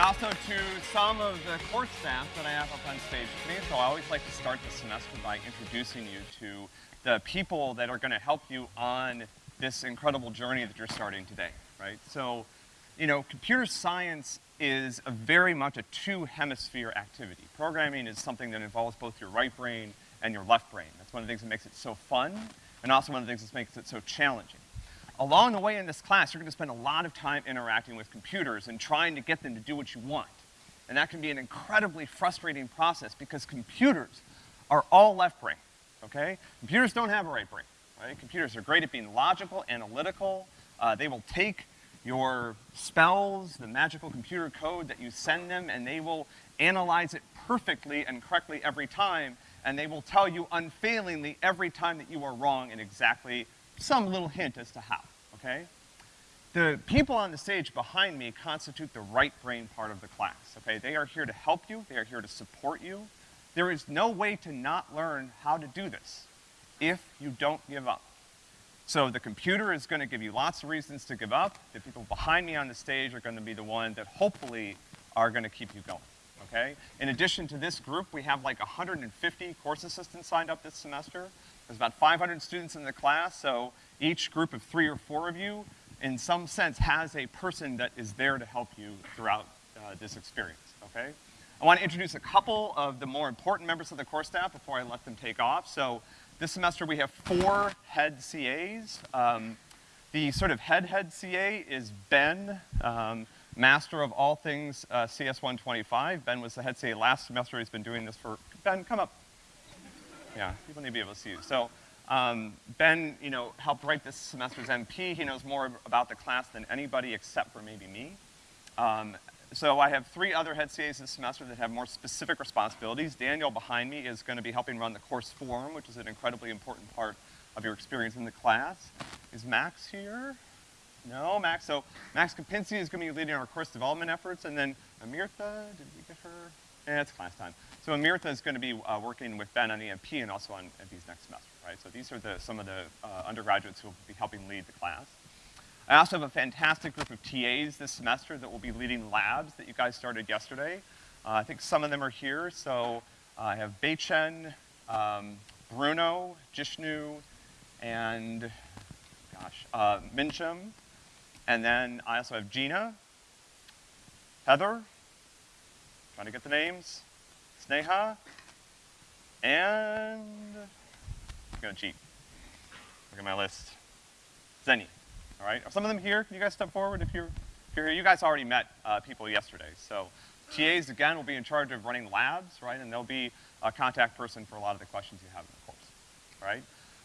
and also to some of the course staff that I have up on stage with me. So I always like to start the semester by introducing you to the people that are gonna help you on this incredible journey that you're starting today, right? So, you know, computer science is a very much a two-hemisphere activity. Programming is something that involves both your right brain and your left brain. That's one of the things that makes it so fun, and also one of the things that makes it so challenging. Along the way in this class, you're gonna spend a lot of time interacting with computers and trying to get them to do what you want. And that can be an incredibly frustrating process because computers are all left brain, okay? Computers don't have a right brain, right? Computers are great at being logical, analytical. Uh, they will take your spells, the magical computer code that you send them, and they will analyze it perfectly and correctly every time, and they will tell you unfailingly every time that you are wrong and exactly some little hint as to how, okay? The people on the stage behind me constitute the right brain part of the class, okay? They are here to help you, they are here to support you. There is no way to not learn how to do this if you don't give up. So the computer is gonna give you lots of reasons to give up. The people behind me on the stage are gonna be the ones that hopefully are gonna keep you going, okay? In addition to this group, we have like 150 course assistants signed up this semester. There's about 500 students in the class, so each group of three or four of you, in some sense, has a person that is there to help you throughout uh, this experience, okay? I want to introduce a couple of the more important members of the course staff before I let them take off. So this semester we have four head CAs. Um, the sort of head-head CA is Ben, um, master of all things uh, CS125. Ben was the head CA last semester. He's been doing this for, Ben, come up. Yeah, people need to be able to see you. So, um, Ben, you know, helped write this semester's MP. He knows more about the class than anybody except for maybe me. Um, so I have three other head CAs this semester that have more specific responsibilities. Daniel behind me is gonna be helping run the course forum, which is an incredibly important part of your experience in the class. Is Max here? No, Max, so Max Kapinski is gonna be leading our course development efforts, and then Amirtha, did we get her? Yeah, it's class time. So Amirtha is going to be uh, working with Ben on EMP and also on MP's next semester, right? So these are the, some of the uh, undergraduates who will be helping lead the class. I also have a fantastic group of TAs this semester that will be leading labs that you guys started yesterday. Uh, I think some of them are here, so uh, I have Beichen, um, Bruno, Jishnu, and, gosh, uh. And then I also have Gina, Heather, trying to get the names, Sneha, and I'm gonna cheat. Look at my list. Zenny, all right? Are some of them here? Can you guys step forward if you're, if you're here? You guys already met uh, people yesterday. So TAs, again, will be in charge of running labs, right? And they'll be a contact person for a lot of the questions you have in the course, right?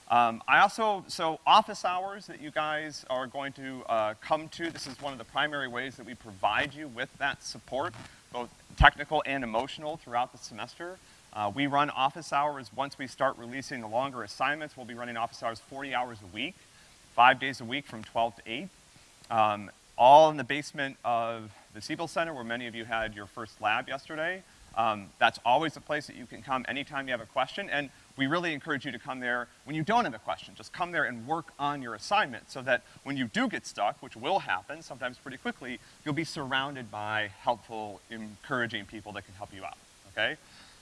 Um, I also, so office hours that you guys are going to uh, come to, this is one of the primary ways that we provide you with that support, both technical and emotional throughout the semester. Uh, we run office hours, once we start releasing the longer assignments, we'll be running office hours 40 hours a week, five days a week from 12 to 8. Um, all in the basement of the Siebel Center where many of you had your first lab yesterday. Um, that's always a place that you can come anytime you have a question, and we really encourage you to come there when you don't have a question. Just come there and work on your assignment so that when you do get stuck, which will happen, sometimes pretty quickly, you'll be surrounded by helpful, encouraging people that can help you out, okay?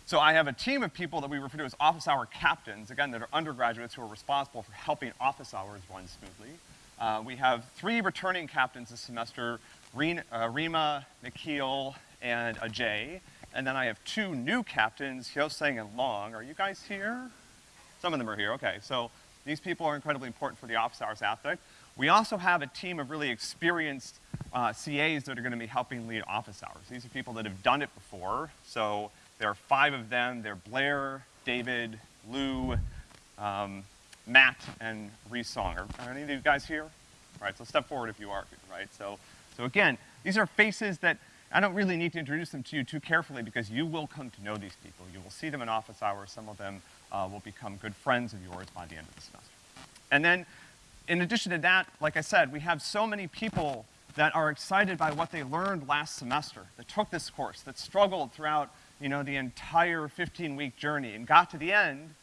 So I have a team of people that we refer to as office hour captains, again, that are undergraduates who are responsible for helping office hours run smoothly. Uh, we have three returning captains this semester, uh, Rima, Nikhil, and Ajay. And then I have two new captains, Hyoseng and Long. Are you guys here? Some of them are here, okay. So these people are incredibly important for the office hours aspect. We also have a team of really experienced uh, CAs that are gonna be helping lead office hours. These are people that have done it before. So there are five of them. They're Blair, David, Lou, um, Matt, and Reese Song. Are, are any of you guys here? All right, so step forward if you are, right? So, so again, these are faces that I don't really need to introduce them to you too carefully because you will come to know these people. You will see them in office hours. Some of them uh, will become good friends of yours by the end of the semester. And then, in addition to that, like I said, we have so many people that are excited by what they learned last semester, that took this course, that struggled throughout, you know, the entire 15-week journey and got to the end,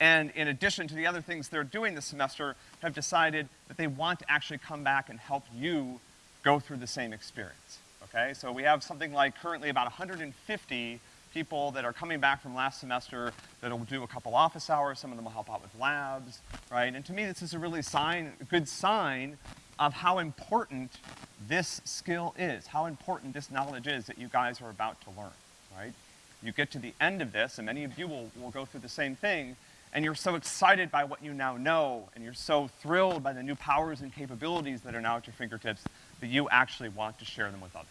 and in addition to the other things they're doing this semester, have decided that they want to actually come back and help you go through the same experience okay? So we have something like currently about 150 people that are coming back from last semester that'll do a couple office hours, some of them will help out with labs, right? And to me, this is a really sign, good sign of how important this skill is, how important this knowledge is that you guys are about to learn, right? You get to the end of this, and many of you will, will go through the same thing, and you're so excited by what you now know, and you're so thrilled by the new powers and capabilities that are now at your fingertips that you actually want to share them with others.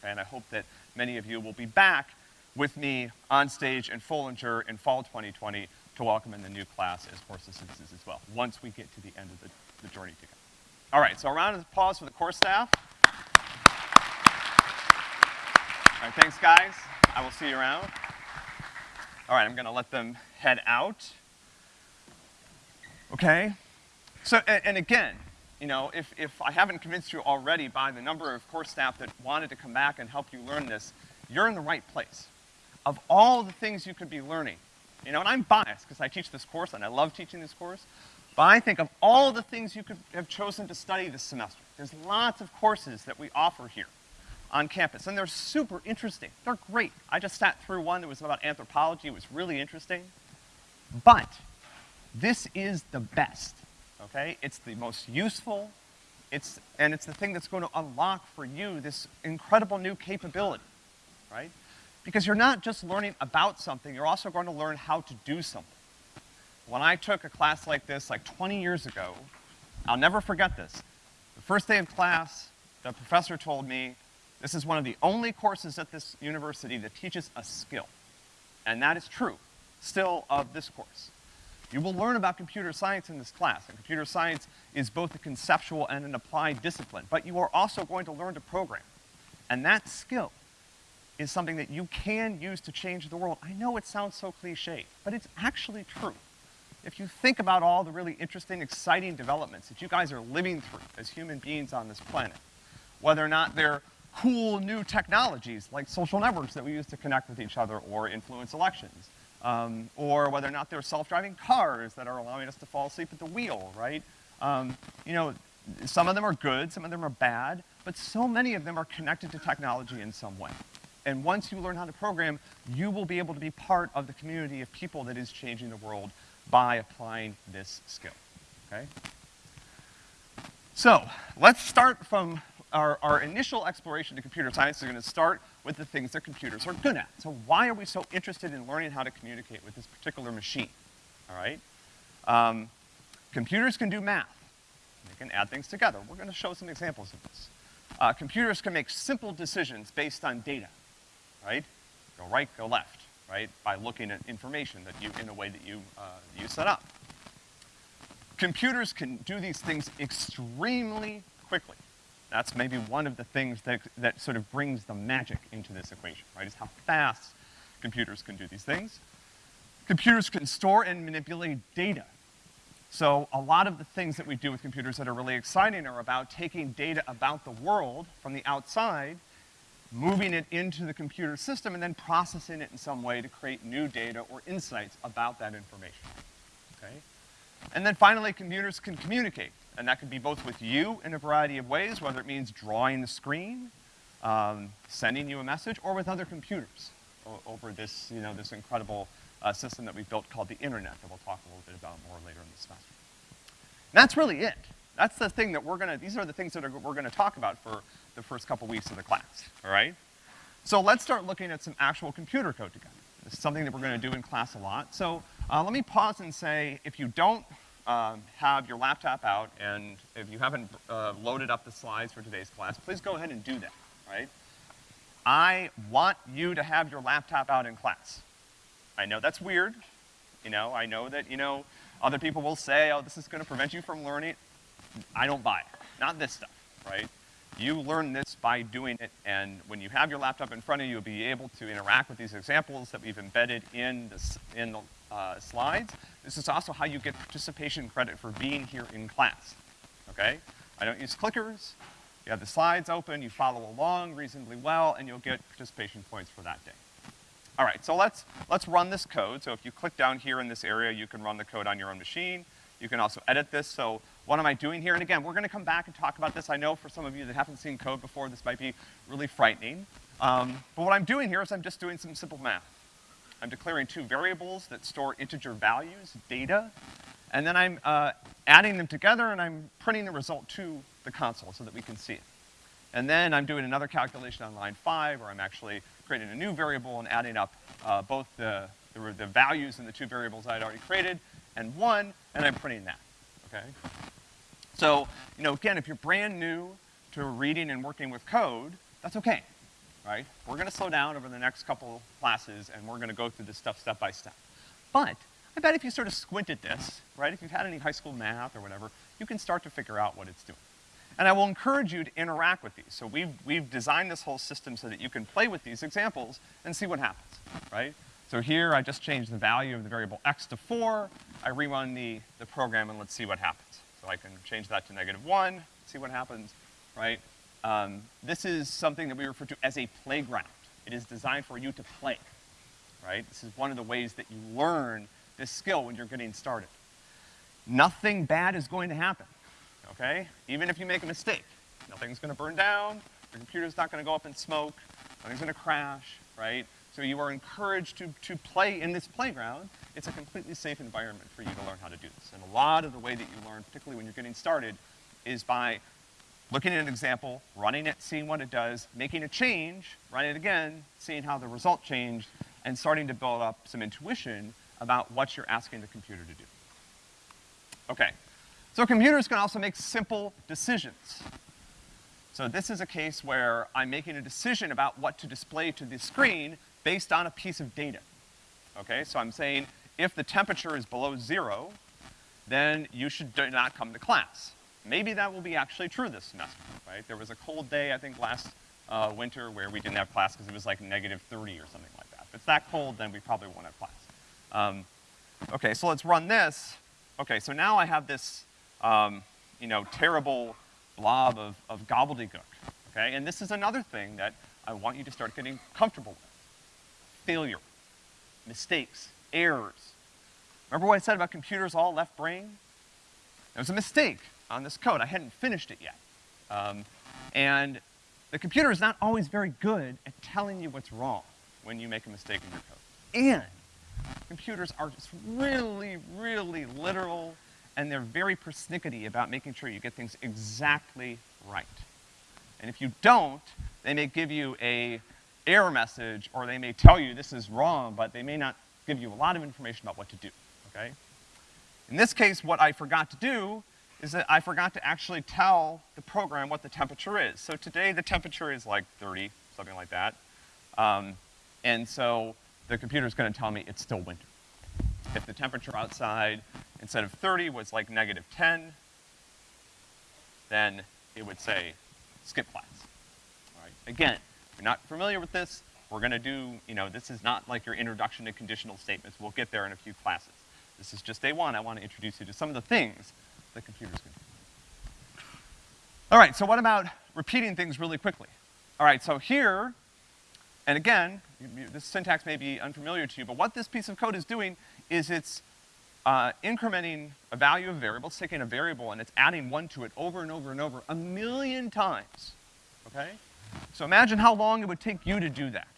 Okay, and I hope that many of you will be back with me on stage in Foellinger in fall 2020 to welcome in the new class as course assistants as well, once we get to the end of the, the journey together. All right, so a round of applause for the course staff. All right, thanks guys. I will see you around. All right, I'm gonna let them head out. Okay? So, and, and again, you know, if, if I haven't convinced you already by the number of course staff that wanted to come back and help you learn this, you're in the right place. Of all the things you could be learning, you know, and I'm biased because I teach this course and I love teaching this course, but I think of all the things you could have chosen to study this semester, there's lots of courses that we offer here on campus, and they're super interesting. They're great. I just sat through one that was about anthropology. It was really interesting. But this is the best, okay? It's the most useful, it's, and it's the thing that's going to unlock for you this incredible new capability, right? Because you're not just learning about something, you're also going to learn how to do something. When I took a class like this like 20 years ago, I'll never forget this. The first day of class, the professor told me, this is one of the only courses at this university that teaches a skill. And that is true, still of this course. You will learn about computer science in this class, and computer science is both a conceptual and an applied discipline, but you are also going to learn to program. And that skill is something that you can use to change the world. I know it sounds so cliche, but it's actually true. If you think about all the really interesting, exciting developments that you guys are living through as human beings on this planet, whether or not they're cool new technologies like social networks that we use to connect with each other or influence elections, um, or whether or not they're self-driving cars that are allowing us to fall asleep at the wheel, right? Um, you know, some of them are good, some of them are bad, but so many of them are connected to technology in some way. And once you learn how to program, you will be able to be part of the community of people that is changing the world by applying this skill, okay? So, let's start from our, our initial exploration to computer science is gonna start with the things that computers are good at. So why are we so interested in learning how to communicate with this particular machine, all right? Um, computers can do math. They can add things together. We're gonna show some examples of this. Uh, computers can make simple decisions based on data, right? Go right, go left, right? By looking at information that you, in a way that you, uh, you set up. Computers can do these things extremely quickly. That's maybe one of the things that, that sort of brings the magic into this equation, right, is how fast computers can do these things. Computers can store and manipulate data. So a lot of the things that we do with computers that are really exciting are about taking data about the world from the outside, moving it into the computer system, and then processing it in some way to create new data or insights about that information, okay? And then finally, computers can communicate. And that could be both with you in a variety of ways, whether it means drawing the screen, um, sending you a message, or with other computers over this, you know, this incredible uh, system that we built called the internet that we'll talk a little bit about more later in the semester. And that's really it. That's the thing that we're gonna, these are the things that are, we're gonna talk about for the first couple weeks of the class, all right? So let's start looking at some actual computer code together. This is something that we're gonna do in class a lot. So uh, let me pause and say, if you don't um, have your laptop out, and if you haven't uh, loaded up the slides for today's class, please go ahead and do that, right? I want you to have your laptop out in class. I know that's weird. You know, I know that, you know, other people will say, oh, this is gonna prevent you from learning. I don't buy it. Not this stuff, right? You learn this by doing it, and when you have your laptop in front of you, you'll be able to interact with these examples that we've embedded in, this, in the uh, slides. This is also how you get participation credit for being here in class, okay? I don't use clickers. You have the slides open, you follow along reasonably well, and you'll get participation points for that day. All right, so let's, let's run this code. So if you click down here in this area, you can run the code on your own machine. You can also edit this. So what am I doing here? And again, we're gonna come back and talk about this. I know for some of you that haven't seen code before, this might be really frightening. Um, but what I'm doing here is I'm just doing some simple math. I'm declaring two variables that store integer values, data, and then I'm uh, adding them together and I'm printing the result to the console so that we can see it. And then I'm doing another calculation on line five where I'm actually creating a new variable and adding up uh, both the, the, the values in the two variables I had already created and one, and I'm printing that, okay? So, you know, again, if you're brand new to reading and working with code, that's okay, right? We're gonna slow down over the next couple classes and we're gonna go through this stuff step by step. But I bet if you sort of squint at this, right, if you've had any high school math or whatever, you can start to figure out what it's doing. And I will encourage you to interact with these. So we've, we've designed this whole system so that you can play with these examples and see what happens, right? So here I just changed the value of the variable x to four. I rerun the, the program and let's see what happens. So I can change that to negative one, see what happens, right? Um, this is something that we refer to as a playground. It is designed for you to play, right? This is one of the ways that you learn this skill when you're getting started. Nothing bad is going to happen, okay? Even if you make a mistake. Nothing's gonna burn down, your computer's not gonna go up in smoke, nothing's gonna crash, right? So you are encouraged to, to play in this playground. It's a completely safe environment for you to learn how to do this. And a lot of the way that you learn, particularly when you're getting started, is by looking at an example, running it, seeing what it does, making a change, running it again, seeing how the result changed, and starting to build up some intuition about what you're asking the computer to do. Okay, so computers can also make simple decisions. So this is a case where I'm making a decision about what to display to the screen based on a piece of data. Okay, so I'm saying if the temperature is below zero, then you should not come to class. Maybe that will be actually true this semester, right? There was a cold day, I think, last uh, winter where we didn't have class because it was like negative 30 or something like that. If it's that cold, then we probably won't have class. Um, okay, so let's run this. Okay, so now I have this, um, you know, terrible blob of, of gobbledygook, okay? And this is another thing that I want you to start getting comfortable with. Failure, mistakes, errors. Remember what I said about computers all left brain? It was a mistake on this code. I hadn't finished it yet. Um, and the computer is not always very good at telling you what's wrong when you make a mistake in your code. And computers are just really, really literal, and they're very persnickety about making sure you get things exactly right. And if you don't, they may give you a error message, or they may tell you this is wrong, but they may not give you a lot of information about what to do, okay? In this case, what I forgot to do is that I forgot to actually tell the program what the temperature is. So today the temperature is like 30, something like that. Um, and so the computer's gonna tell me it's still winter. If the temperature outside, instead of 30, was like negative 10, then it would say, skip class. All right. Again, if you're not familiar with this, we're gonna do, you know, this is not like your introduction to conditional statements. We'll get there in a few classes. This is just day one. I want to introduce you to some of the things the computer's do. All right, so what about repeating things really quickly? All right, so here, and again, this syntax may be unfamiliar to you, but what this piece of code is doing is it's uh, incrementing a value of a variable, it's taking a variable and it's adding one to it over and over and over a million times, okay? So imagine how long it would take you to do that.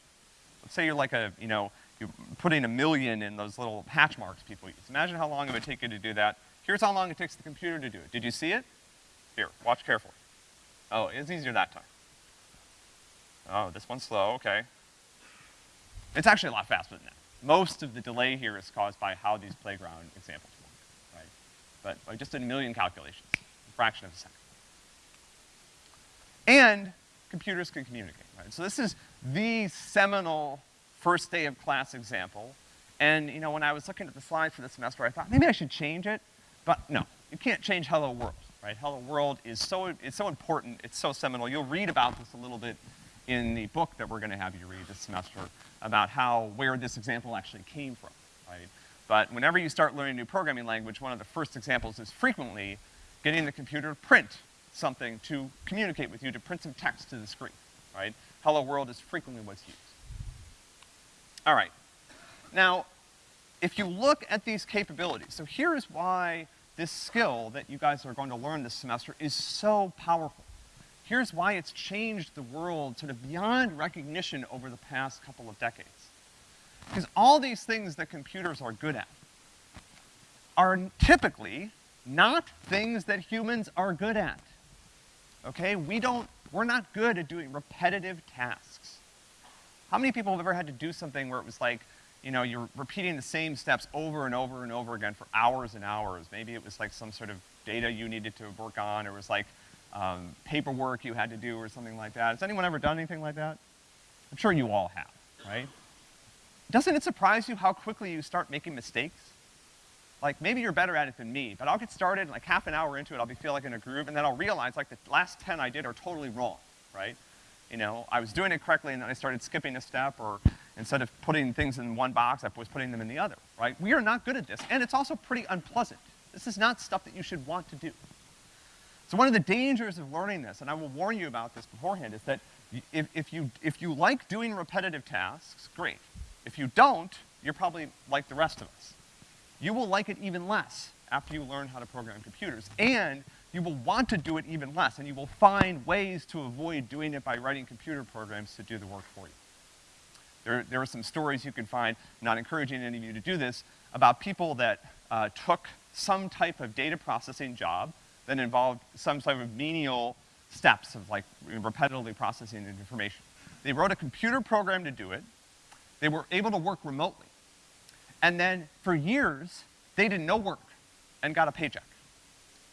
Let's say you're like a, you know, you're putting a million in those little hatch marks people use. Imagine how long it would take you to do that. Here's how long it takes the computer to do it. Did you see it? Here, watch carefully. Oh, it's easier that time. Oh, this one's slow, okay. It's actually a lot faster than that. Most of the delay here is caused by how these playground examples work, right? But I just did a million calculations, a fraction of a second. And computers can communicate, right? So this is the seminal first day of class example. And, you know, when I was looking at the slides for this semester, I thought maybe I should change it. But no, you can't change Hello World, right? Hello World is so, it's so important, it's so seminal. You'll read about this a little bit in the book that we're gonna have you read this semester about how, where this example actually came from, right? But whenever you start learning a new programming language, one of the first examples is frequently getting the computer to print something to communicate with you, to print some text to the screen, right? Hello world is frequently what's used. All right. Now, if you look at these capabilities, so here is why this skill that you guys are going to learn this semester is so powerful. Here's why it's changed the world sort of beyond recognition over the past couple of decades. Because all these things that computers are good at are typically not things that humans are good at. Okay? We don't, we're not good at doing repetitive tasks. How many people have ever had to do something where it was like, you know, you're repeating the same steps over and over and over again for hours and hours. Maybe it was like some sort of data you needed to work on, or it was like um, paperwork you had to do or something like that. Has anyone ever done anything like that? I'm sure you all have, right? Doesn't it surprise you how quickly you start making mistakes? Like, maybe you're better at it than me, but I'll get started, like half an hour into it, I'll be feel like in a groove, and then I'll realize, like, the last 10 I did are totally wrong, right? You know, I was doing it correctly, and then I started skipping a step, or instead of putting things in one box, I was putting them in the other, right? We are not good at this, and it's also pretty unpleasant. This is not stuff that you should want to do. So one of the dangers of learning this, and I will warn you about this beforehand, is that if, if, you, if you like doing repetitive tasks, great. If you don't, you're probably like the rest of us. You will like it even less after you learn how to program computers. And you will want to do it even less, and you will find ways to avoid doing it by writing computer programs to do the work for you. There, there are some stories you can find, not encouraging any of you to do this, about people that uh, took some type of data processing job that involved some sort of menial steps of like repetitively processing information. They wrote a computer program to do it. They were able to work remotely. And then for years, they did no work and got a paycheck.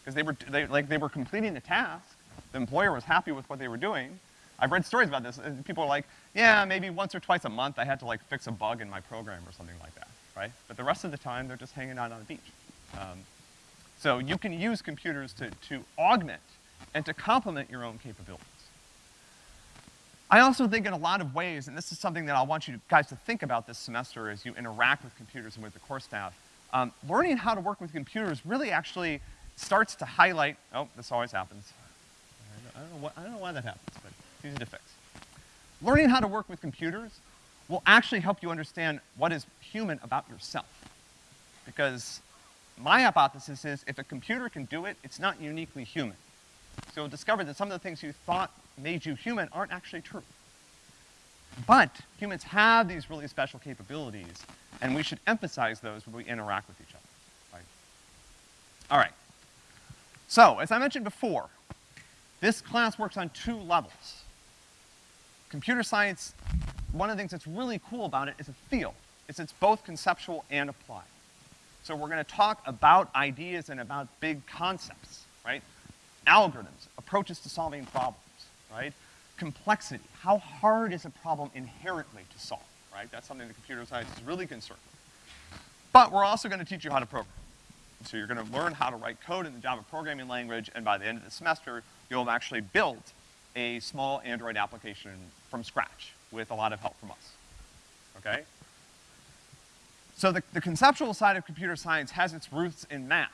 Because they were, they, like, they were completing the task. The employer was happy with what they were doing. I've read stories about this, and people are like, yeah, maybe once or twice a month I had to like fix a bug in my program or something like that, right? But the rest of the time, they're just hanging out on the beach. Um, so you can use computers to, to augment and to complement your own capabilities. I also think in a lot of ways, and this is something that I want you guys to think about this semester as you interact with computers and with the course staff, um, learning how to work with computers really actually starts to highlight, oh, this always happens. I don't know, what, I don't know why that happens, but easy to fix. Learning how to work with computers will actually help you understand what is human about yourself. Because my hypothesis is if a computer can do it, it's not uniquely human. So you'll discover that some of the things you thought made you human aren't actually true. But humans have these really special capabilities, and we should emphasize those when we interact with each other, right? All right. So, as I mentioned before, this class works on two levels. Computer science, one of the things that's really cool about it is a field. It's, it's both conceptual and applied. So we're gonna talk about ideas and about big concepts, right? Algorithms, approaches to solving problems right? Complexity, how hard is a problem inherently to solve, right? That's something that computer science is really concerned with. But we're also gonna teach you how to program. So you're gonna learn how to write code in the Java programming language, and by the end of the semester, you'll have actually built a small Android application from scratch with a lot of help from us, okay? So the, the conceptual side of computer science has its roots in math,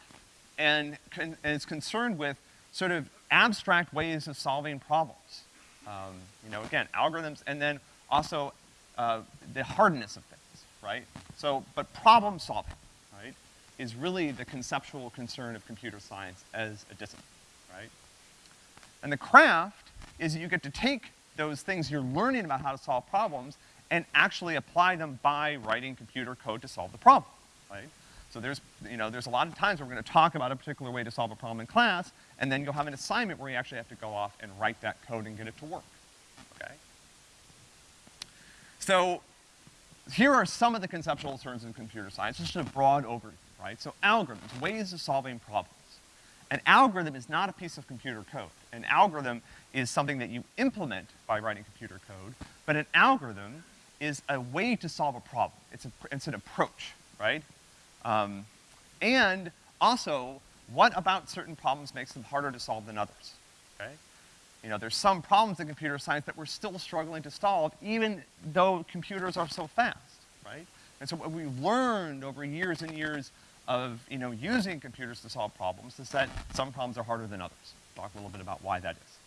and, con and is concerned with sort of abstract ways of solving problems. Um, you know, again, algorithms, and then also uh, the hardness of things, right? So, but problem solving, right, is really the conceptual concern of computer science as a discipline, right? And the craft is that you get to take those things you're learning about how to solve problems and actually apply them by writing computer code to solve the problem, right? So there's, you know, there's a lot of times where we're gonna talk about a particular way to solve a problem in class, and then you'll have an assignment where you actually have to go off and write that code and get it to work, okay? So here are some of the conceptual terms in computer science, just a broad overview, right? So algorithms, ways of solving problems. An algorithm is not a piece of computer code. An algorithm is something that you implement by writing computer code, but an algorithm is a way to solve a problem. It's, a, it's an approach, right? Um, and also, what about certain problems makes them harder to solve than others, okay? You know, there's some problems in computer science that we're still struggling to solve, even though computers are so fast, right? And so what we've learned over years and years of, you know, using computers to solve problems is that some problems are harder than others. Talk a little bit about why that is.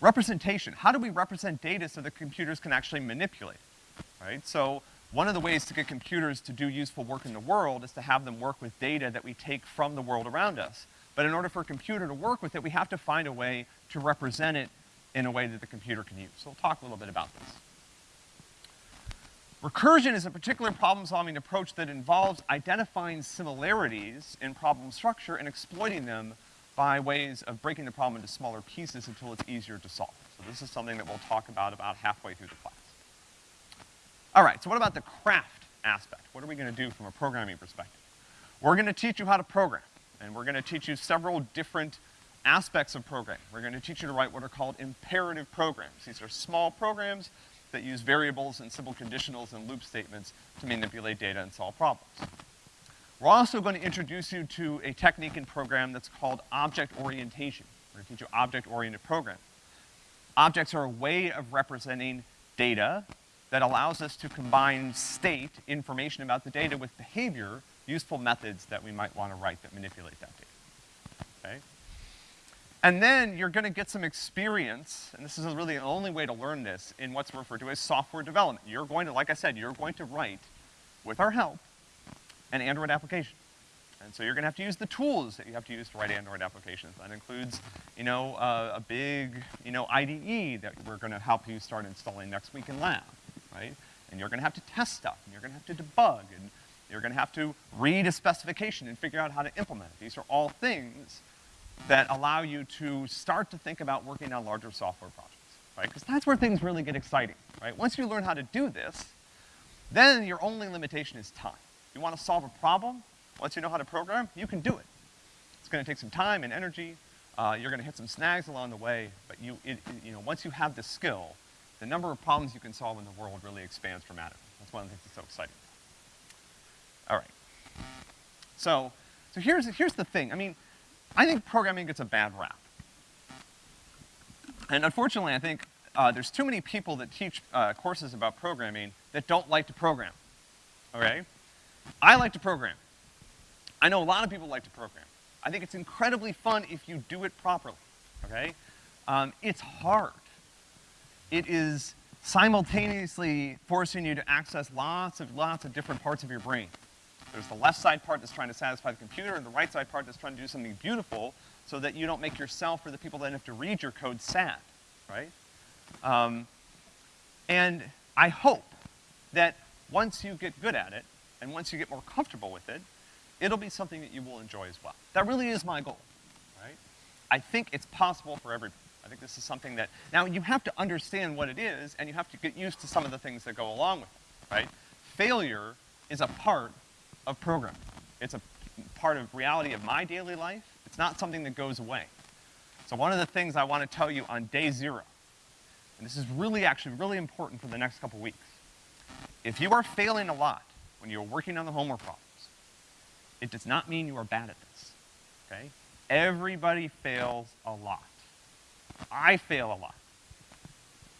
Representation. How do we represent data so that computers can actually manipulate it, right? So one of the ways to get computers to do useful work in the world is to have them work with data that we take from the world around us. But in order for a computer to work with it, we have to find a way to represent it in a way that the computer can use. So we'll talk a little bit about this. Recursion is a particular problem-solving approach that involves identifying similarities in problem structure and exploiting them by ways of breaking the problem into smaller pieces until it's easier to solve. So this is something that we'll talk about about halfway through the class. All right, so what about the craft aspect? What are we gonna do from a programming perspective? We're gonna teach you how to program, and we're gonna teach you several different aspects of programming. We're gonna teach you to write what are called imperative programs. These are small programs that use variables and simple conditionals and loop statements to manipulate data and solve problems. We're also going to introduce you to a technique in program that's called object orientation. We're gonna teach you object-oriented programming. Objects are a way of representing data that allows us to combine state, information about the data, with behavior, useful methods that we might wanna write that manipulate that data, okay? And then you're gonna get some experience, and this is really the only way to learn this, in what's referred to as software development. You're going to, like I said, you're going to write, with our help, an Android application. And so you're gonna have to use the tools that you have to use to write Android applications. That includes, you know, uh, a big, you know, IDE that we're gonna help you start installing next week in lab, right? And you're gonna have to test stuff, and you're gonna have to debug, and you're gonna have to read a specification and figure out how to implement it. These are all things that allow you to start to think about working on larger software projects, right? Because that's where things really get exciting, right? Once you learn how to do this, then your only limitation is time. You wanna solve a problem, once you know how to program, you can do it. It's gonna take some time and energy, uh, you're gonna hit some snags along the way, but you, it, it, you know, once you have the skill, the number of problems you can solve in the world really expands dramatically. That's one of the things that's so exciting. All right. So, so here's, here's the thing. I mean, I think programming gets a bad rap. And unfortunately, I think uh, there's too many people that teach uh, courses about programming that don't like to program, okay? I like to program. I know a lot of people like to program. I think it's incredibly fun if you do it properly, okay? Um, it's hard. It is simultaneously forcing you to access lots of, lots of different parts of your brain. There's the left side part that's trying to satisfy the computer, and the right side part that's trying to do something beautiful so that you don't make yourself or the people that have to read your code sad, right? Um, and I hope that once you get good at it, and once you get more comfortable with it, it'll be something that you will enjoy as well. That really is my goal, right? I think it's possible for everybody. I think this is something that, now you have to understand what it is, and you have to get used to some of the things that go along with it, right? Failure is a part of programming. It's a part of reality of my daily life. It's not something that goes away. So one of the things I want to tell you on day zero, and this is really actually really important for the next couple weeks, if you are failing a lot when you're working on the homework problems, it does not mean you are bad at this, okay? Everybody fails a lot. I fail a lot.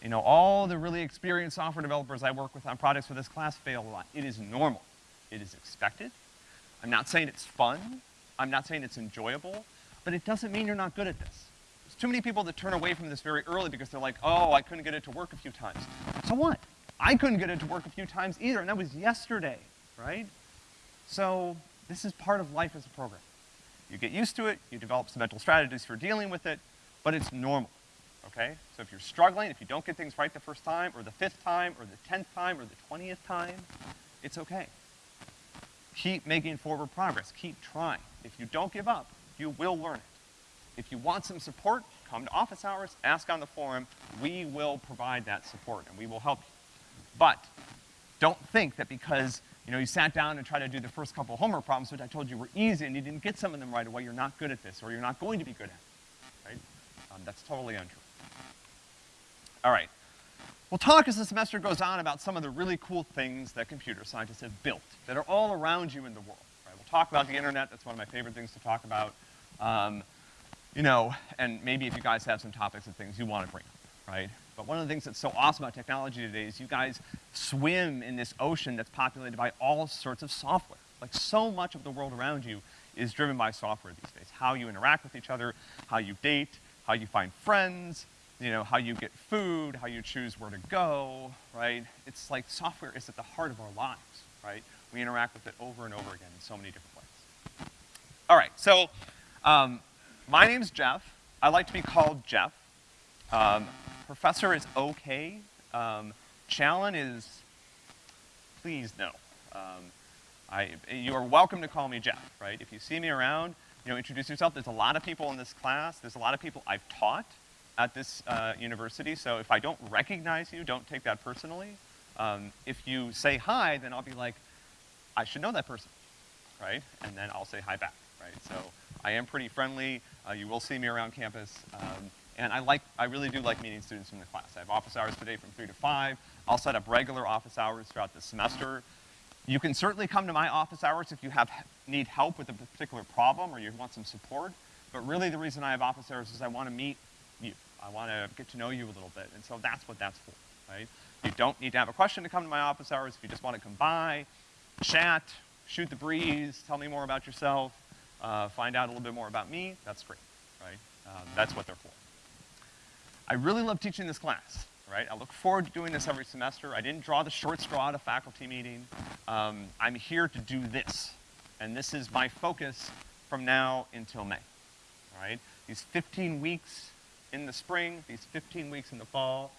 You know, all the really experienced software developers I work with on projects for this class fail a lot. It is normal. It is expected. I'm not saying it's fun. I'm not saying it's enjoyable, but it doesn't mean you're not good at this. There's too many people that turn away from this very early because they're like, oh, I couldn't get it to work a few times. So what? I couldn't get it to work a few times either, and that was yesterday, right? So this is part of life as a programmer. You get used to it, you develop some mental strategies for dealing with it, but it's normal, okay? So if you're struggling, if you don't get things right the first time, or the fifth time, or the tenth time, or the twentieth time, it's okay. Keep making forward progress, keep trying. If you don't give up, you will learn it. If you want some support, come to office hours, ask on the forum, we will provide that support and we will help you. But don't think that because you know, you sat down and tried to do the first couple homework problems, which I told you were easy, and you didn't get some of them right away, you're not good at this, or you're not going to be good at it, right? Um, that's totally untrue. All right. We'll talk as the semester goes on about some of the really cool things that computer scientists have built that are all around you in the world, right? We'll talk about the internet, that's one of my favorite things to talk about. Um, you know, and maybe if you guys have some topics and things you want to bring up, right? But one of the things that's so awesome about technology today is you guys swim in this ocean that's populated by all sorts of software. Like so much of the world around you is driven by software these days. How you interact with each other, how you date, how you find friends, you know, how you get food, how you choose where to go, right? It's like software is at the heart of our lives, right? We interact with it over and over again in so many different ways. All right, so um, my name's Jeff. I like to be called Jeff. Um, professor is okay. Um, Challen is, please no. Um, I, you are welcome to call me Jeff, right? If you see me around, you know, introduce yourself. There's a lot of people in this class. There's a lot of people I've taught at this uh, university, so if I don't recognize you, don't take that personally. Um, if you say hi, then I'll be like, I should know that person, right? And then I'll say hi back, right? So I am pretty friendly. Uh, you will see me around campus. Um, and I like, I really do like meeting students from the class. I have office hours today from three to five. I'll set up regular office hours throughout the semester. You can certainly come to my office hours if you have, need help with a particular problem or you want some support. But really the reason I have office hours is I want to meet. I want to get to know you a little bit. And so that's what that's for, right? You don't need to have a question to come to my office hours. If you just want to come by, chat, shoot the breeze, tell me more about yourself, uh, find out a little bit more about me, that's great, right? Um, that's what they're for. I really love teaching this class, right? I look forward to doing this every semester. I didn't draw the short straw at a faculty meeting. Um, I'm here to do this, and this is my focus from now until May, right? These 15 weeks in the spring, these 15 weeks in the fall,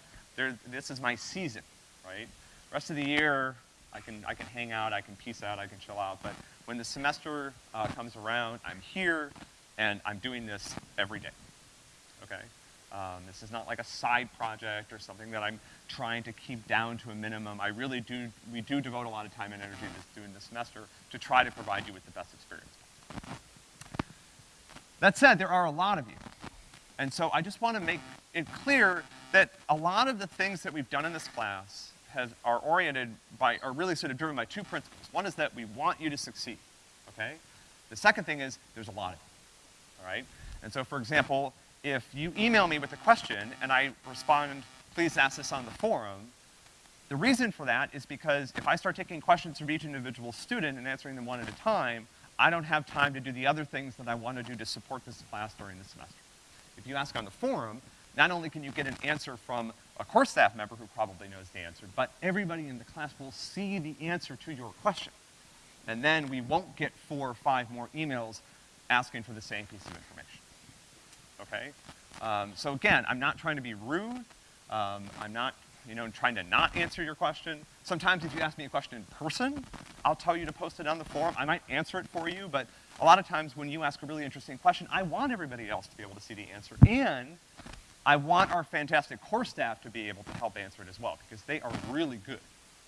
this is my season, right? Rest of the year, I can, I can hang out, I can peace out, I can chill out, but when the semester uh, comes around, I'm here, and I'm doing this every day, okay? Um, this is not like a side project or something that I'm trying to keep down to a minimum. I really do, we do devote a lot of time and energy to doing this semester to try to provide you with the best experience. That said, there are a lot of you. And so I just want to make it clear that a lot of the things that we've done in this class has, are oriented by, are really sort of driven by two principles. One is that we want you to succeed, okay? The second thing is there's a lot of you, all right? And so, for example, if you email me with a question and I respond, please ask this on the forum, the reason for that is because if I start taking questions from each individual student and answering them one at a time, I don't have time to do the other things that I want to do to support this class during the semester. If you ask on the forum, not only can you get an answer from a course staff member who probably knows the answer, but everybody in the class will see the answer to your question. And then we won't get four or five more emails asking for the same piece of information okay? Um, so again, I'm not trying to be rude. Um, I'm not, you know, trying to not answer your question. Sometimes if you ask me a question in person, I'll tell you to post it on the forum. I might answer it for you, but a lot of times when you ask a really interesting question, I want everybody else to be able to see the answer. And I want our fantastic core staff to be able to help answer it as well, because they are really good,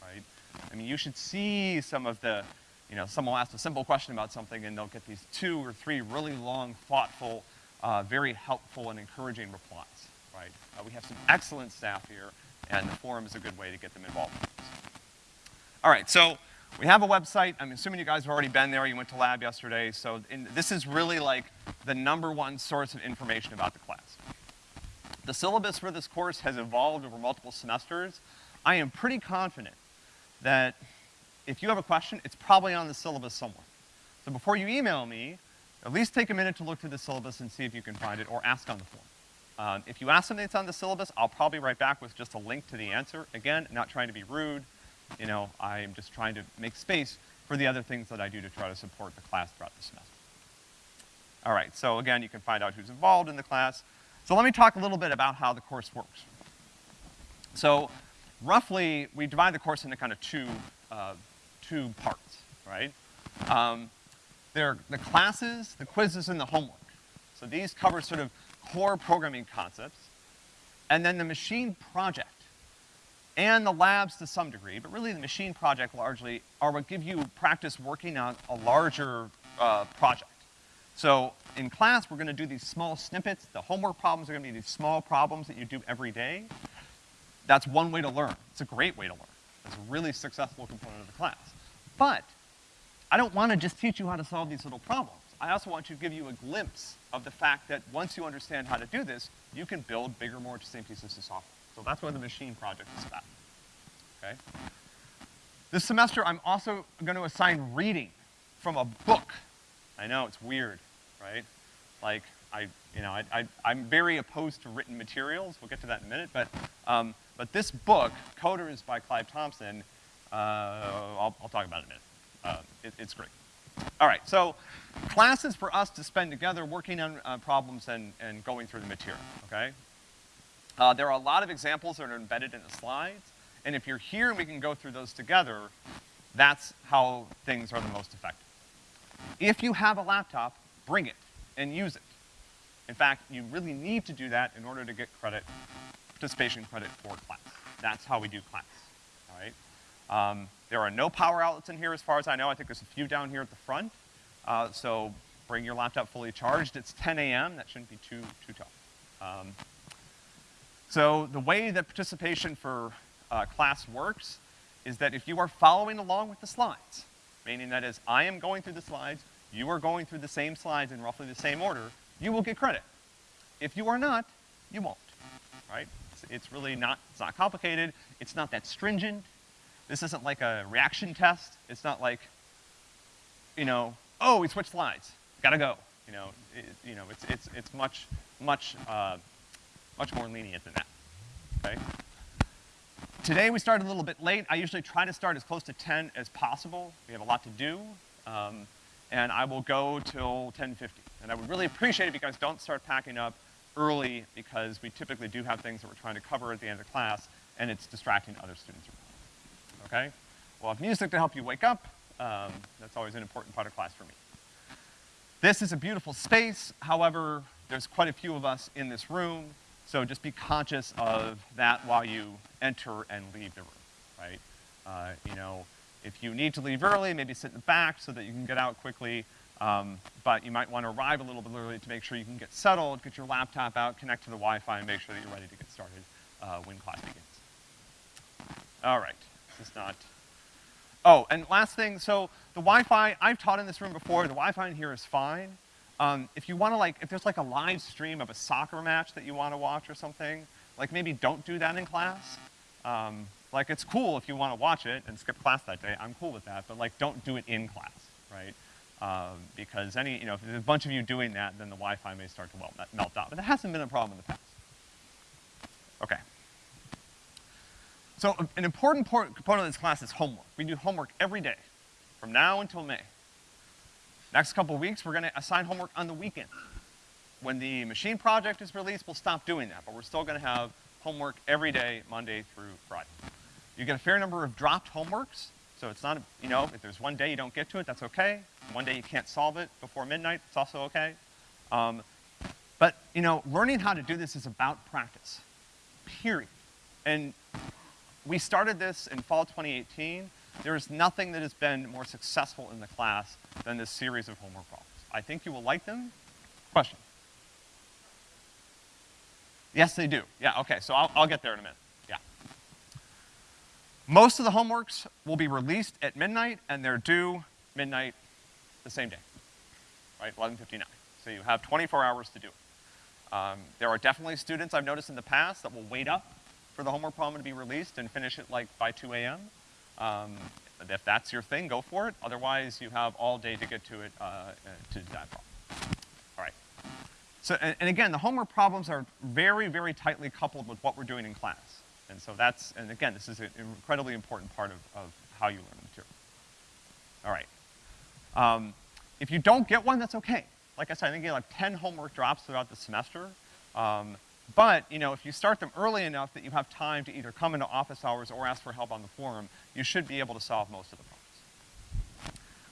right? I mean, you should see some of the, you know, someone will ask a simple question about something and they'll get these two or three really long, thoughtful uh, very helpful and encouraging replies, right? Uh, we have some excellent staff here, and the forum is a good way to get them involved. All right, so we have a website. I'm assuming you guys have already been there. You went to lab yesterday. So in, this is really like the number one source of information about the class. The syllabus for this course has evolved over multiple semesters. I am pretty confident that if you have a question, it's probably on the syllabus somewhere. So before you email me, at least take a minute to look through the syllabus and see if you can find it, or ask on the forum. Um, if you ask something that's on the syllabus, I'll probably write back with just a link to the answer. Again, not trying to be rude, you know, I'm just trying to make space for the other things that I do to try to support the class throughout the semester. All right, so again, you can find out who's involved in the class. So let me talk a little bit about how the course works. So roughly, we divide the course into kind of two, uh, two parts, right? Um, they're the classes, the quizzes, and the homework. So these cover sort of core programming concepts. And then the machine project and the labs to some degree, but really the machine project largely are what give you practice working on a larger uh, project. So in class, we're gonna do these small snippets. The homework problems are gonna be these small problems that you do every day. That's one way to learn. It's a great way to learn. It's a really successful component of the class. But I don't want to just teach you how to solve these little problems. I also want to give you a glimpse of the fact that once you understand how to do this, you can build bigger, more interesting pieces of software. So that's what the machine project is about, okay? This semester, I'm also going to assign reading from a book. I know, it's weird, right? Like, I, you know, I, I, I'm very opposed to written materials. We'll get to that in a minute, but, um, but this book, Coders by Clive Thompson, uh, I'll, I'll talk about it in a minute. Uh, it, it's great. All right, so classes for us to spend together working on uh, problems and, and going through the material, okay? Uh, there are a lot of examples that are embedded in the slides, and if you're here and we can go through those together, that's how things are the most effective. If you have a laptop, bring it and use it. In fact, you really need to do that in order to get credit, participation credit for class. That's how we do class, all right? Um, there are no power outlets in here as far as I know. I think there's a few down here at the front. Uh, so bring your laptop fully charged. It's 10 a.m. That shouldn't be too, too tough. Um, so the way that participation for uh, class works is that if you are following along with the slides, meaning that is I am going through the slides, you are going through the same slides in roughly the same order, you will get credit. If you are not, you won't, right? It's, it's really not, it's not complicated, it's not that stringent, this isn't like a reaction test, it's not like, you know, oh, we switched slides, gotta go. You know, it, you know, it's, it's, it's much, much, uh, much more lenient than that, okay? Today we started a little bit late. I usually try to start as close to 10 as possible. We have a lot to do. Um, and I will go till 10.50. And I would really appreciate it if you guys don't start packing up early because we typically do have things that we're trying to cover at the end of class and it's distracting other students Okay? We'll have music to help you wake up. Um, that's always an important part of class for me. This is a beautiful space. However, there's quite a few of us in this room. So just be conscious of that while you enter and leave the room, right? Uh, you know, if you need to leave early, maybe sit in the back so that you can get out quickly. Um, but you might want to arrive a little bit early to make sure you can get settled, get your laptop out, connect to the Wi-Fi, and make sure that you're ready to get started uh, when class begins. All right, this is not, oh, and last thing, so the Wi-Fi, I've taught in this room before, the Wi-Fi in here is fine. Um, if you wanna like, if there's like a live stream of a soccer match that you wanna watch or something, like maybe don't do that in class. Um, like it's cool if you wanna watch it and skip class that day, I'm cool with that, but like don't do it in class, right? Um, because any, you know, if there's a bunch of you doing that, then the Wi-Fi may start to well, melt out. But that hasn't been a problem in the past. Okay. So an important component of this class is homework. We do homework every day, from now until May. Next couple weeks, we're gonna assign homework on the weekend. When the machine project is released, we'll stop doing that, but we're still gonna have homework every day, Monday through Friday. You get a fair number of dropped homeworks, so it's not, you know, if there's one day you don't get to it, that's okay. One day you can't solve it before midnight, it's also okay. Um, but, you know, learning how to do this is about practice, period. And we started this in fall 2018, there is nothing that has been more successful in the class than this series of homework problems. I think you will like them. Question? Yes, they do. Yeah, okay, so I'll, I'll get there in a minute. Yeah. Most of the homeworks will be released at midnight, and they're due midnight the same day, right, 11.59. So you have 24 hours to do it. Um, there are definitely students I've noticed in the past that will wait up for the homework problem to be released and finish it like by 2 a.m. Um, if that's your thing, go for it. Otherwise, you have all day to get to it, uh, to that problem. All right. So, and, and, again, the homework problems are very, very tightly coupled with what we're doing in class. And so that's, and again, this is an incredibly important part of, of how you learn the material. All right. Um, if you don't get one, that's okay. Like I said, I think you have like 10 homework drops throughout the semester. Um, but, you know, if you start them early enough that you have time to either come into office hours or ask for help on the forum, you should be able to solve most of the problems.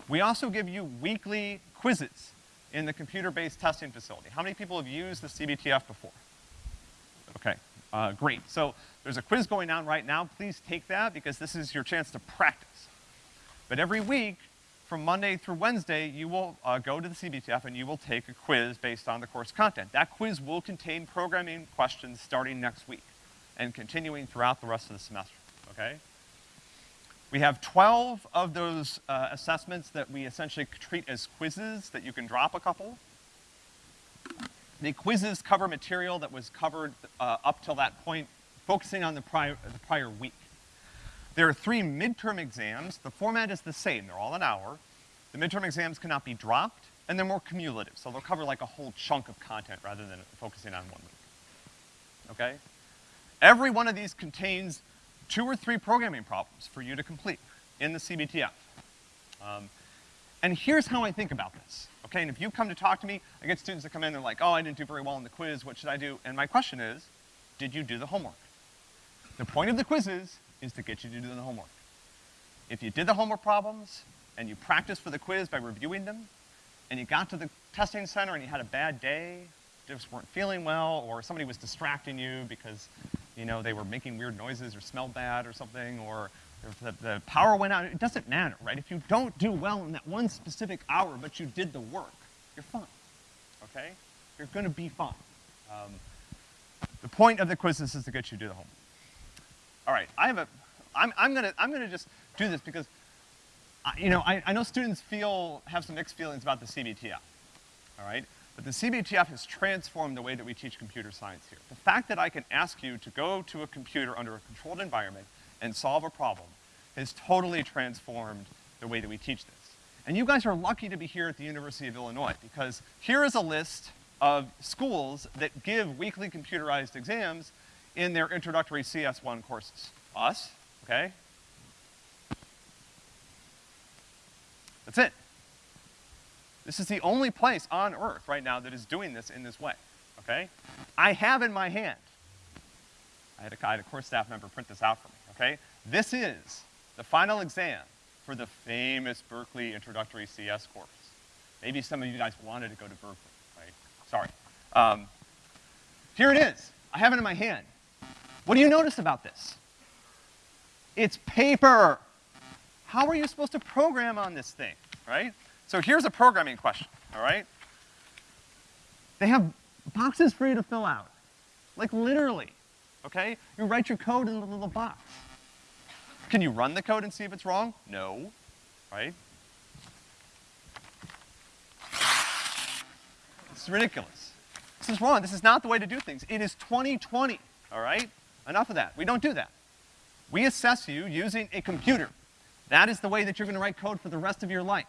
We also give you weekly quizzes in the computer-based testing facility. How many people have used the CBTF before? Okay, uh, great. So there's a quiz going on right now. Please take that because this is your chance to practice. But every week, from Monday through Wednesday, you will uh, go to the CBTF and you will take a quiz based on the course content. That quiz will contain programming questions starting next week and continuing throughout the rest of the semester, okay? We have 12 of those uh, assessments that we essentially treat as quizzes that you can drop a couple. The quizzes cover material that was covered uh, up till that point, focusing on the prior, the prior week. There are three midterm exams. The format is the same. They're all an hour. The midterm exams cannot be dropped. and they're more cumulative, so they'll cover like a whole chunk of content rather than focusing on one week. Okay? Every one of these contains two or three programming problems for you to complete in the CBTF. Um, and here's how I think about this, okay? And if you come to talk to me, I get students that come in, they're like, oh, I didn't do very well in the quiz, what should I do? And my question is, did you do the homework? The point of the quizzes is to get you to do the homework. If you did the homework problems, and you practiced for the quiz by reviewing them, and you got to the testing center and you had a bad day, just weren't feeling well, or somebody was distracting you because, you know, they were making weird noises or smelled bad or something, or the, the power went out, it doesn't matter, right? If you don't do well in that one specific hour, but you did the work, you're fine, okay? You're gonna be fine. Um, the point of the quizzes is to get you to do the homework. All right, I have a, I'm, I'm gonna, I'm gonna just do this because, I, you know, I, I know students feel, have some mixed feelings about the CBTF, all right? But the CBTF has transformed the way that we teach computer science here. The fact that I can ask you to go to a computer under a controlled environment and solve a problem has totally transformed the way that we teach this. And you guys are lucky to be here at the University of Illinois because here is a list of schools that give weekly computerized exams in their introductory CS1 courses. Us, okay? That's it. This is the only place on earth right now that is doing this in this way, okay? I have in my hand, I had a, I had a course staff member print this out for me, okay? This is the final exam for the famous Berkeley Introductory CS course. Maybe some of you guys wanted to go to Berkeley, right? Sorry. Um, here it is. I have it in my hand. What do you notice about this? It's paper. How are you supposed to program on this thing, right? So here's a programming question, all right? They have boxes for you to fill out. Like literally, okay? You write your code in the little box. Can you run the code and see if it's wrong? No, right? It's ridiculous. This is wrong. This is not the way to do things. It is 2020, all right? Enough of that. We don't do that. We assess you using a computer. That is the way that you're gonna write code for the rest of your life.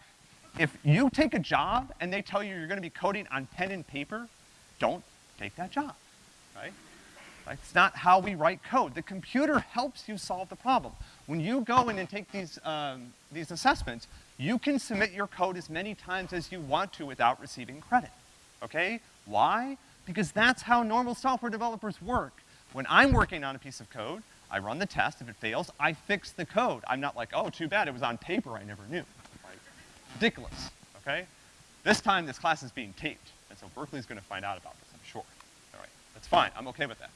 If you take a job and they tell you you're gonna be coding on pen and paper, don't take that job, right? It's not how we write code. The computer helps you solve the problem. When you go in and take these, um, these assessments, you can submit your code as many times as you want to without receiving credit, okay? Why? Because that's how normal software developers work. When I'm working on a piece of code, I run the test, if it fails, I fix the code. I'm not like, oh, too bad, it was on paper, I never knew. Like, ridiculous, okay? This time, this class is being taped, and so Berkeley's gonna find out about this, I'm sure. All right, that's fine, I'm okay with that.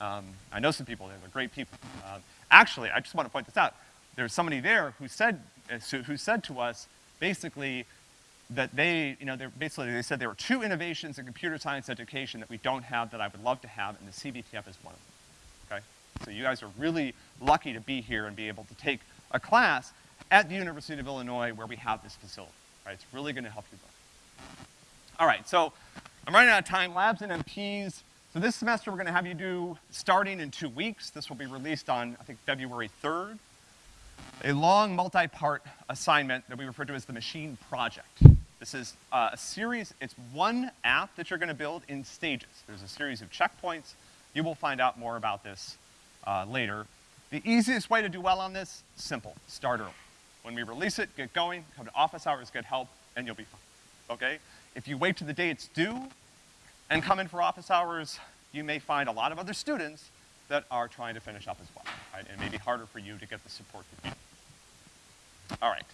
Um, I know some people there, they're great people. Um, actually, I just want to point this out. There's somebody there who said, uh, who said to us, basically, that they, you know, they're basically, they said there were two innovations in computer science education that we don't have that I would love to have, and the CBTF is one of them, okay? So you guys are really lucky to be here and be able to take a class at the University of Illinois where we have this facility, right? It's really gonna help you learn. All right, so I'm running out of time. Labs and MPs, so this semester, we're gonna have you do, starting in two weeks, this will be released on, I think, February 3rd, a long multi-part assignment that we refer to as the Machine Project. This is uh, a series, it's one app that you're gonna build in stages. There's a series of checkpoints. You will find out more about this uh, later. The easiest way to do well on this, simple, start early. When we release it, get going, come to office hours, get help, and you'll be fine, okay? If you wait to the day it's due, and come in for office hours, you may find a lot of other students that are trying to finish up as well, right? And it may be harder for you to get the support that you need. All right,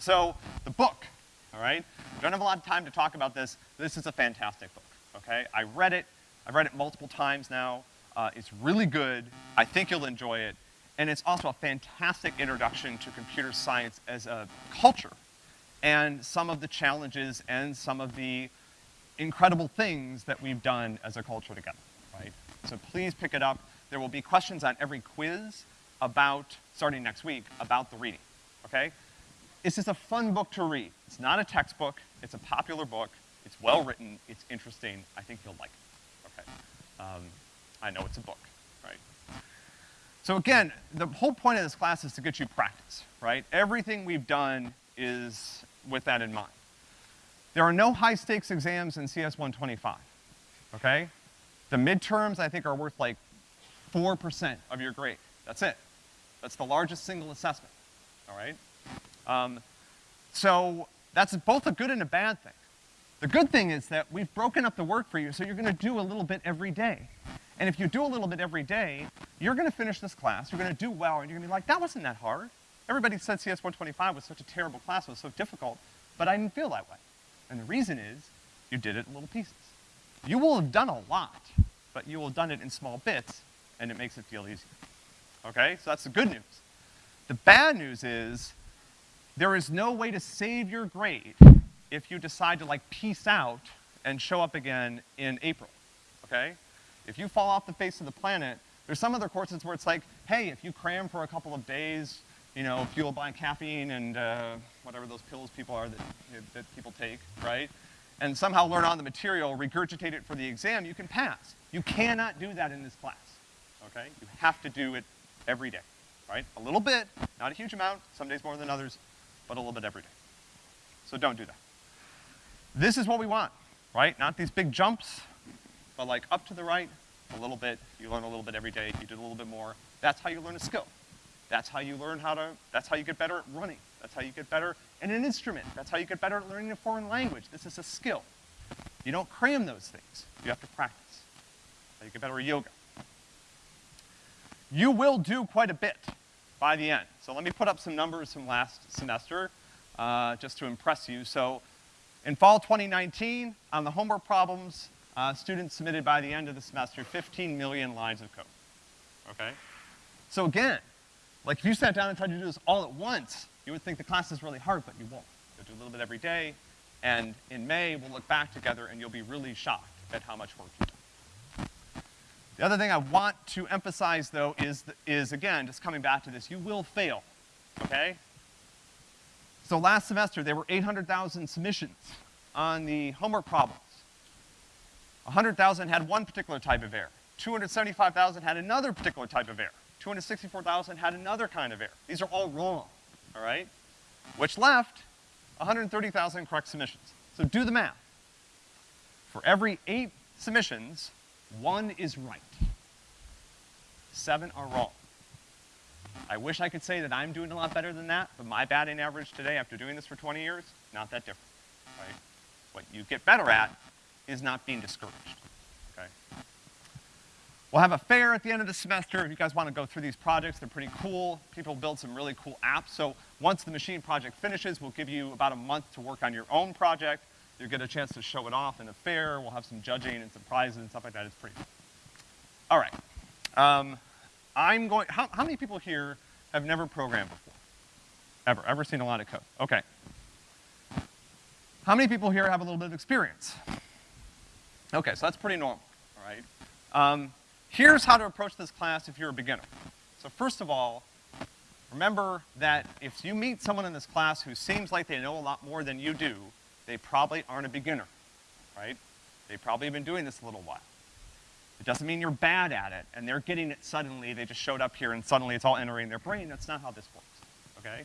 so the book, all right? Don't have a lot of time to talk about this. This is a fantastic book, okay? I read it, I've read it multiple times now. Uh, it's really good, I think you'll enjoy it, and it's also a fantastic introduction to computer science as a culture and some of the challenges and some of the incredible things that we've done as a culture together, right? So please pick it up. There will be questions on every quiz about, starting next week, about the reading, okay? It's just a fun book to read. It's not a textbook, it's a popular book, it's well written, it's interesting, I think you'll like it, okay? Um, I know it's a book, right? So again, the whole point of this class is to get you practice, right? Everything we've done is with that in mind. There are no high-stakes exams in CS 125, okay? The midterms, I think, are worth like 4% of your grade. That's it. That's the largest single assessment, all right? Um, so that's both a good and a bad thing. The good thing is that we've broken up the work for you, so you're gonna do a little bit every day. And if you do a little bit every day, you're gonna finish this class, you're gonna do well, and you're gonna be like, that wasn't that hard. Everybody said CS 125 was such a terrible class, it was so difficult, but I didn't feel that way. And the reason is, you did it in little pieces. You will have done a lot, but you will have done it in small bits, and it makes it feel easier. Okay? So that's the good news. The bad news is, there is no way to save your grade if you decide to like peace out and show up again in April, okay? If you fall off the face of the planet, there's some other courses where it's like, hey, if you cram for a couple of days, you know, fueled by caffeine and uh, whatever those pills people are that, that people take, right? And somehow learn on the material, regurgitate it for the exam, you can pass. You cannot do that in this class, okay? You have to do it every day, right? A little bit, not a huge amount, some days more than others, but a little bit every day. So don't do that. This is what we want, right? Not these big jumps, but like up to the right, a little bit, you learn a little bit every day, you do a little bit more. That's how you learn a skill. That's how you learn how to, that's how you get better at running. That's how you get better in an instrument. That's how you get better at learning a foreign language. This is a skill. You don't cram those things. You have to practice. How you get better at yoga. You will do quite a bit by the end. So let me put up some numbers from last semester, uh, just to impress you. So in fall 2019, on the homework problems, uh, students submitted by the end of the semester 15 million lines of code, okay? So again, like if you sat down and tried to do this all at once, you would think the class is really hard, but you won't. You'll do a little bit every day, and in May, we'll look back together and you'll be really shocked at how much work you've done. The other thing I want to emphasize though is, is again, just coming back to this, you will fail, okay? So last semester, there were 800,000 submissions on the homework problems. 100,000 had one particular type of error. 275,000 had another particular type of error. 264,000 had another kind of error. These are all wrong, all right? Which left 130,000 correct submissions. So do the math. For every eight submissions, one is right. Seven are wrong. I wish I could say that I'm doing a lot better than that, but my batting average today, after doing this for 20 years, not that different, right? What you get better at is not being discouraged, okay? We'll have a fair at the end of the semester. If you guys want to go through these projects, they're pretty cool. People build some really cool apps. So once the machine project finishes, we'll give you about a month to work on your own project. You'll get a chance to show it off in a fair. We'll have some judging and some prizes and stuff like that. It's pretty cool. All right. Um, I'm going, how, how many people here have never programmed before? Ever, ever seen a lot of code? Okay. How many people here have a little bit of experience? Okay, so that's pretty normal, all right? Um, here's how to approach this class if you're a beginner. So first of all, remember that if you meet someone in this class who seems like they know a lot more than you do, they probably aren't a beginner, right? They probably have been doing this a little while. It doesn't mean you're bad at it, and they're getting it suddenly, they just showed up here and suddenly it's all entering their brain. That's not how this works, okay?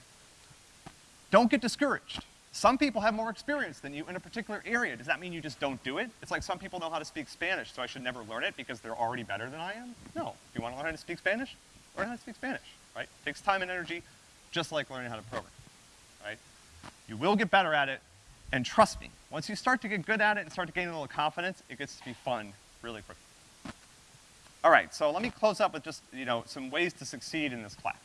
Don't get discouraged. Some people have more experience than you in a particular area. Does that mean you just don't do it? It's like some people know how to speak Spanish, so I should never learn it because they're already better than I am? No. If you want to learn how to speak Spanish, learn how to speak Spanish, right? It takes time and energy, just like learning how to program, right? You will get better at it, and trust me, once you start to get good at it and start to gain a little confidence, it gets to be fun really quickly. All right, so let me close up with just, you know, some ways to succeed in this class.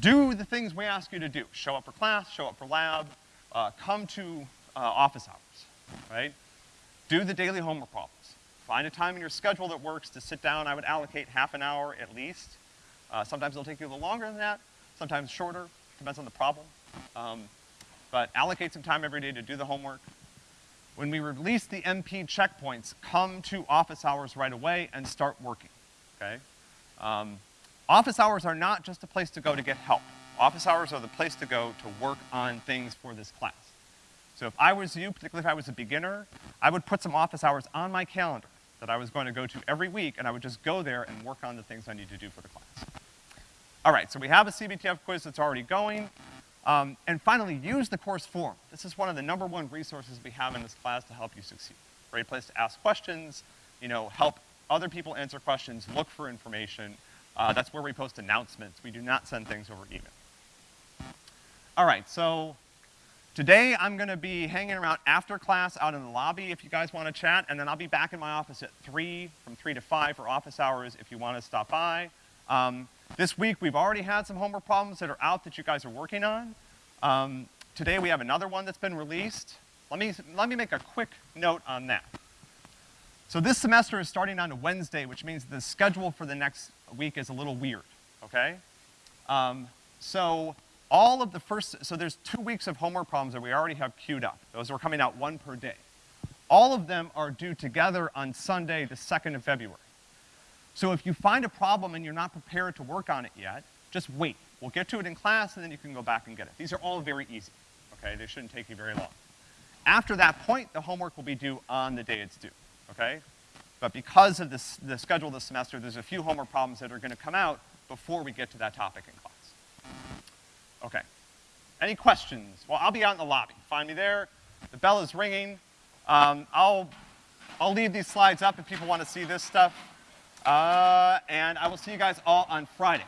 Do the things we ask you to do. Show up for class, show up for lab, uh, come to uh, office hours, right? Do the daily homework problems. Find a time in your schedule that works to sit down. I would allocate half an hour at least. Uh, sometimes it'll take you a little longer than that, sometimes shorter, depends on the problem. Um, but allocate some time every day to do the homework, when we release the MP checkpoints, come to office hours right away and start working, okay? Um, office hours are not just a place to go to get help. Office hours are the place to go to work on things for this class. So if I was you, particularly if I was a beginner, I would put some office hours on my calendar that I was going to go to every week, and I would just go there and work on the things I need to do for the class. All right, so we have a CBTF quiz that's already going. Um, and finally, use the course forum. This is one of the number one resources we have in this class to help you succeed. Great place to ask questions, you know, help other people answer questions, look for information. Uh, that's where we post announcements. We do not send things over email. All right, so today I'm gonna be hanging around after class out in the lobby if you guys wanna chat, and then I'll be back in my office at three, from three to five for office hours if you wanna stop by. Um, this week, we've already had some homework problems that are out that you guys are working on. Um, today, we have another one that's been released. Let me, let me make a quick note on that. So this semester is starting on a Wednesday, which means the schedule for the next week is a little weird, okay? Um, so all of the first, so there's two weeks of homework problems that we already have queued up. Those are coming out one per day. All of them are due together on Sunday, the 2nd of February. So if you find a problem and you're not prepared to work on it yet, just wait. We'll get to it in class and then you can go back and get it. These are all very easy, okay? They shouldn't take you very long. After that point, the homework will be due on the day it's due, okay? But because of this, the schedule of this semester, there's a few homework problems that are gonna come out before we get to that topic in class. Okay. Any questions? Well, I'll be out in the lobby. Find me there. The bell is ringing. Um, I'll, I'll leave these slides up if people want to see this stuff. Uh, and I will see you guys all on Friday.